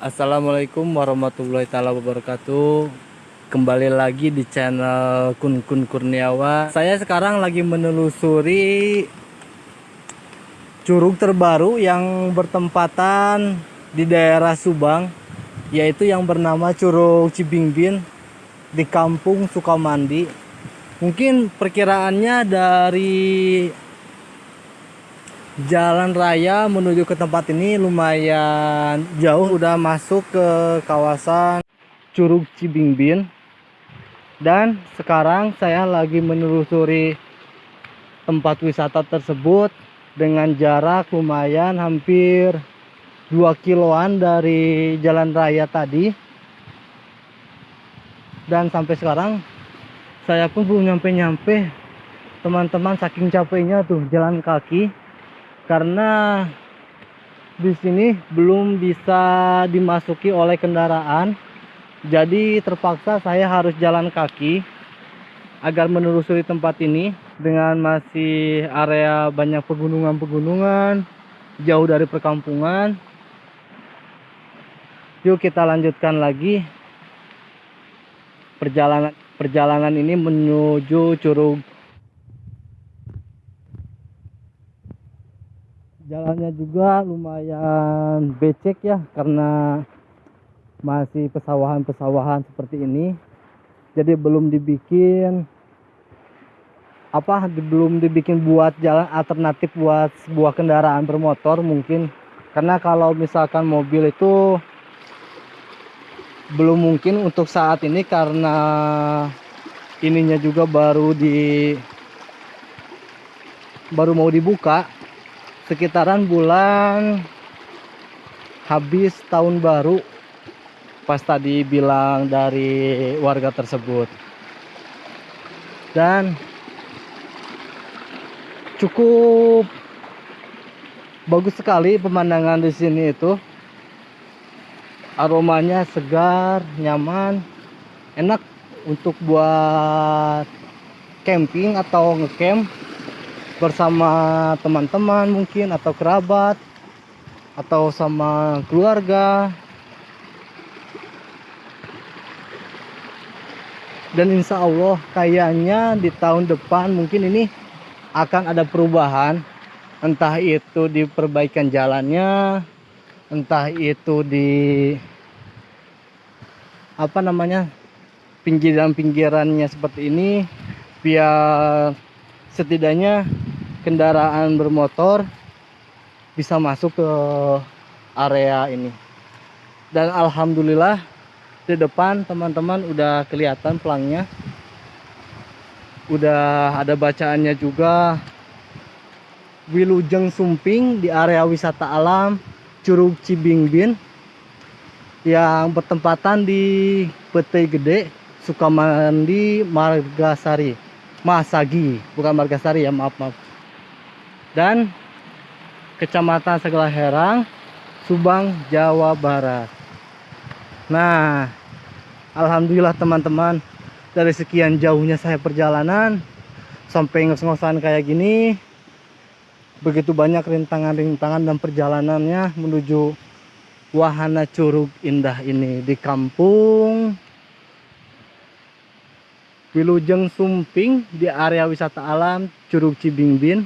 Assalamualaikum warahmatullahi taala wabarakatuh. Kembali lagi di channel Kun Kun Kurniawan. Saya sekarang lagi menelusuri curug terbaru yang bertempatan di daerah Subang, yaitu yang bernama Curug Cibingbin di Kampung Sukamandi. Mungkin perkiraannya dari jalan raya menuju ke tempat ini lumayan jauh udah masuk ke kawasan Curug Cibingbin dan sekarang saya lagi menelusuri tempat wisata tersebut dengan jarak lumayan hampir 2 kiloan dari jalan raya tadi. Dan sampai sekarang saya pun belum nyampe-nyampe. Teman-teman saking capeknya tuh jalan kaki karena di sini belum bisa dimasuki oleh kendaraan jadi terpaksa saya harus jalan kaki agar menelusuri tempat ini dengan masih area banyak pegunungan-pegunungan jauh dari perkampungan. Yuk kita lanjutkan lagi. Perjalanan perjalanan ini menuju Curug jalannya juga lumayan becek ya karena masih pesawahan-pesawahan seperti ini. Jadi belum dibikin apa belum dibikin buat jalan alternatif buat sebuah kendaraan bermotor mungkin. Karena kalau misalkan mobil itu belum mungkin untuk saat ini karena ininya juga baru di baru mau dibuka sekitaran bulan habis tahun baru pas tadi bilang dari warga tersebut. Dan cukup bagus sekali pemandangan di sini itu. Aromanya segar nyaman enak untuk buat camping atau ngecamp bersama teman-teman mungkin atau kerabat atau sama keluarga. Dan insya Allah kayaknya di tahun depan mungkin ini akan ada perubahan. Entah itu di perbaikan jalannya entah itu di apa namanya pinggiran-pinggirannya seperti ini. Biar setidaknya kendaraan bermotor bisa masuk ke area ini. Dan alhamdulillah di depan teman-teman udah kelihatan pelangnya. Udah ada bacaannya juga. Wilujeng Sumping di area wisata alam Curug Cibingbin yang bertempatan di Pete Gede Sukamandi Margasari. Masagi bukan Margasari ya maaf maaf dan Kecamatan Segala Herang, Subang, Jawa Barat. Nah, alhamdulillah teman-teman, dari sekian jauhnya saya perjalanan sampai ngos-ngosan kayak gini, begitu banyak rintangan-rintangan dan perjalanannya menuju wahana curug indah ini di kampung Wilujeng Sumping di area wisata alam Curug Cibingbin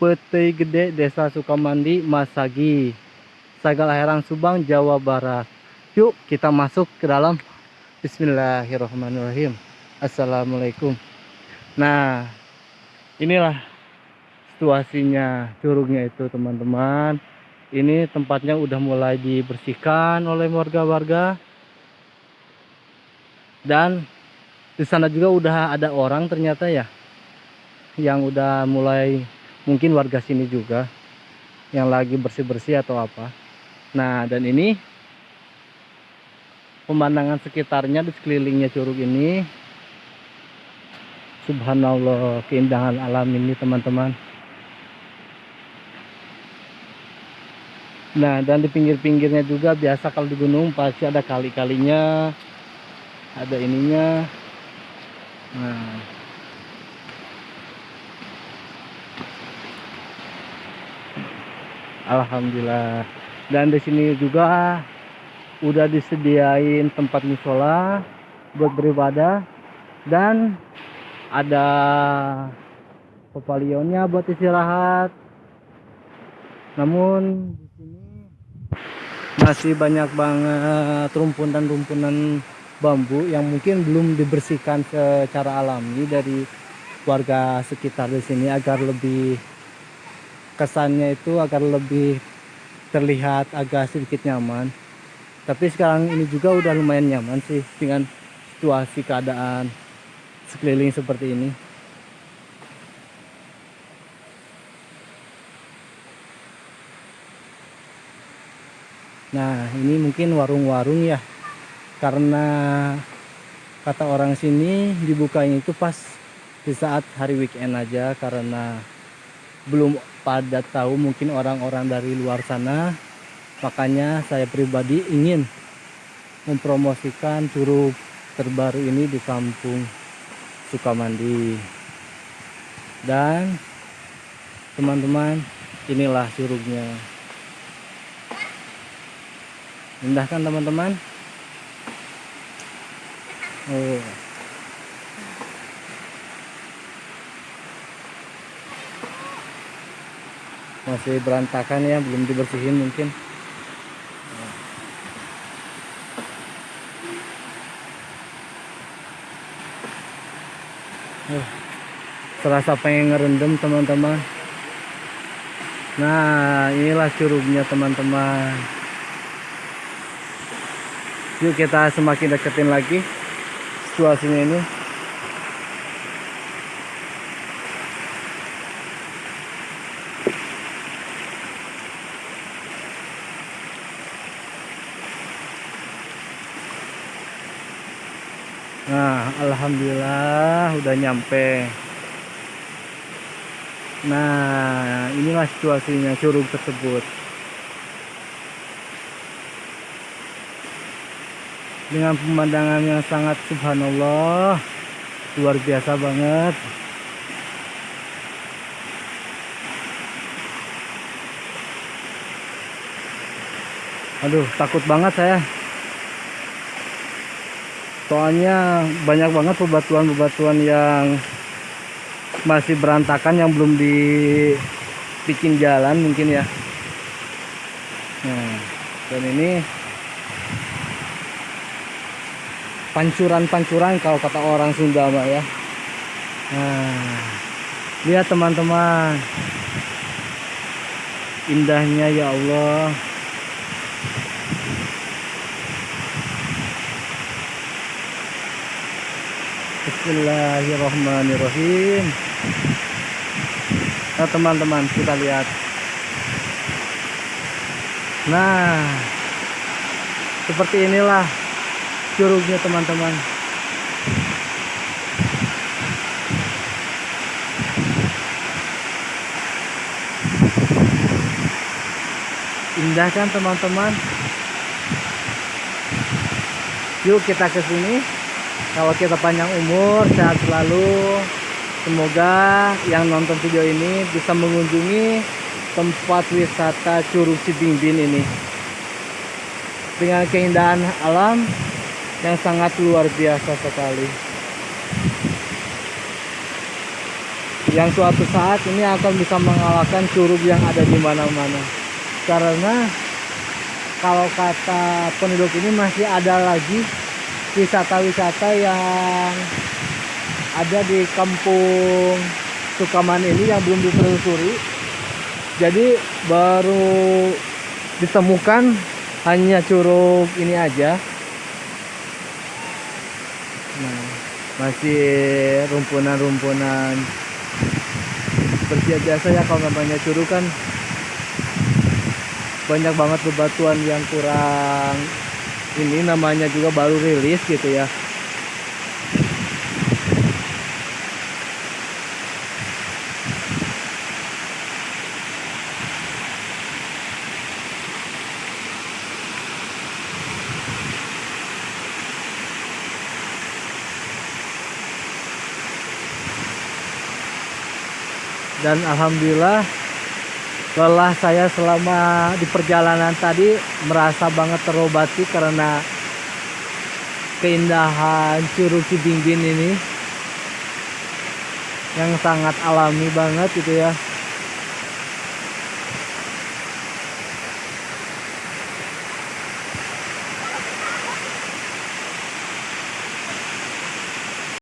Peti Gede Desa Sukamandi Masagi Sagal Herang Subang Jawa Barat. Yuk kita masuk ke dalam. Bismillahirrahmanirrahim. Assalamualaikum. Nah inilah situasinya curugnya itu teman-teman. Ini tempatnya udah mulai dibersihkan oleh warga-warga. Dan di sana juga udah ada orang ternyata ya yang udah mulai mungkin warga sini juga yang lagi bersih-bersih atau apa. Nah dan ini pemandangan sekitarnya di sekelilingnya curug ini. Subhanallah keindahan alam ini teman-teman. Nah dan di pinggir-pinggirnya juga biasa kalau di gunung pasti ada kali-kalinya ada ininya. Nah Alhamdulillah. Dan di sini juga udah disediain tempat musola buat beribadah. Dan ada pepalionnya buat istirahat. Namun di sini masih banyak banget rumpunan-rumpunan bambu yang mungkin belum dibersihkan secara alami dari warga sekitar di sini agar lebih kesannya itu agar lebih terlihat agak sedikit nyaman. Tapi sekarang ini juga udah lumayan nyaman sih dengan situasi keadaan sekeliling seperti ini. Nah ini mungkin warung-warung ya. Karena kata orang sini dibukanya itu pas di saat hari weekend aja karena belum pada tahu mungkin orang-orang dari luar sana. Makanya saya pribadi ingin mempromosikan curug terbaru ini di kampung Sukamandi. Dan teman-teman inilah curugnya indah kan teman-teman. Oh masih berantakan ya belum dibersihin mungkin. Uh, terasa pengen ngerendam teman-teman. Nah inilah curugnya teman-teman. Yuk kita semakin deketin lagi situasinya ini Nah, alhamdulillah udah nyampe. Nah, inilah situasinya curug tersebut. Dengan pemandangan yang sangat subhanallah, luar biasa banget. Aduh, takut banget saya soalnya banyak banget bebatuan-bebatuan yang masih berantakan yang belum dibikin jalan mungkin ya. Nah, dan ini pancuran-pancuran kalau kata orang Sunda mah ya. Nah, lihat teman-teman. Indahnya ya Allah Bismillahirrahmanirrahim. Nah teman-teman kita lihat. Nah Seperti inilah Curugnya teman-teman. Indah kan teman-teman? Yuk kita ke sini kalau kita panjang umur sehat selalu. Semoga yang nonton video ini bisa mengunjungi tempat wisata Curug Cibingbin ini. Dengan keindahan alam yang sangat luar biasa sekali. Yang suatu saat ini akan bisa mengalahkan curug yang ada di mana-mana. Karena kalau kata penduduk ini masih ada lagi wisata-wisata yang ada di kampung Sukaman ini yang belum ditelusuri. Jadi baru ditemukan hanya curug ini aja. Nah masih rumpunan-rumpunan seperti biasa ya kalau namanya curug kan. Banyak banget bebatuan yang kurang ini namanya juga baru rilis gitu ya. Dan alhamdulillah lelah saya selama di perjalanan tadi merasa banget terobati karena keindahan Curug Cibingbin ini yang sangat alami banget gitu ya